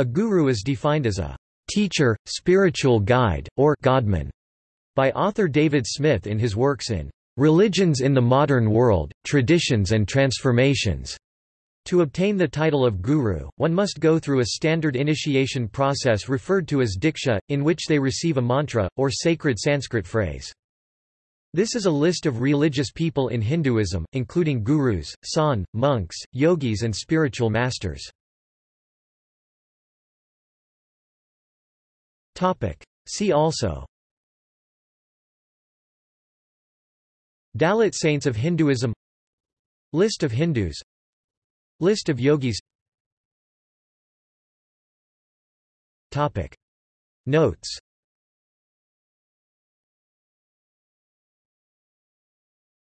A guru is defined as a teacher, spiritual guide, or godman by author David Smith in his works in Religions in the Modern World, Traditions and Transformations. To obtain the title of guru, one must go through a standard initiation process referred to as diksha, in which they receive a mantra, or sacred Sanskrit phrase. This is a list of religious people in Hinduism, including gurus, sant, monks, yogis and spiritual masters. See also. Dalit saints of Hinduism. List of Hindus. List of yogis. Notes